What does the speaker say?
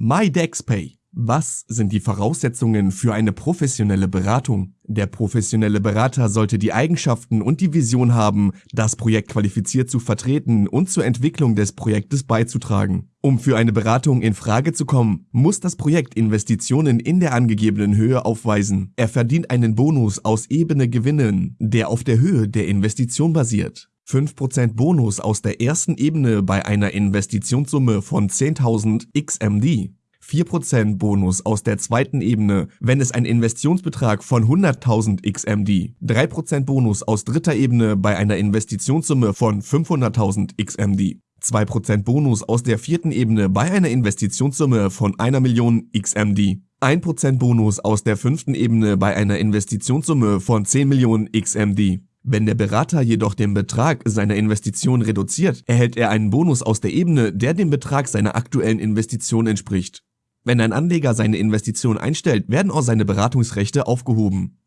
MyDexPay. Was sind die Voraussetzungen für eine professionelle Beratung? Der professionelle Berater sollte die Eigenschaften und die Vision haben, das Projekt qualifiziert zu vertreten und zur Entwicklung des Projektes beizutragen. Um für eine Beratung in Frage zu kommen, muss das Projekt Investitionen in der angegebenen Höhe aufweisen. Er verdient einen Bonus aus ebene Gewinnen, der auf der Höhe der Investition basiert. 5% Bonus aus der ersten Ebene bei einer Investitionssumme von 10.000 XMD. 4% Bonus aus der zweiten Ebene, wenn es ein Investitionsbetrag von 100.000 XMD. 3% Bonus aus dritter Ebene bei einer Investitionssumme von 500.000 XMD. 2% Bonus aus der vierten Ebene bei einer Investitionssumme von einer Million XMD. 1% Bonus aus der fünften Ebene bei einer Investitionssumme von 10 Millionen XMD. Wenn der Berater jedoch den Betrag seiner Investition reduziert, erhält er einen Bonus aus der Ebene, der dem Betrag seiner aktuellen Investition entspricht. Wenn ein Anleger seine Investition einstellt, werden auch seine Beratungsrechte aufgehoben.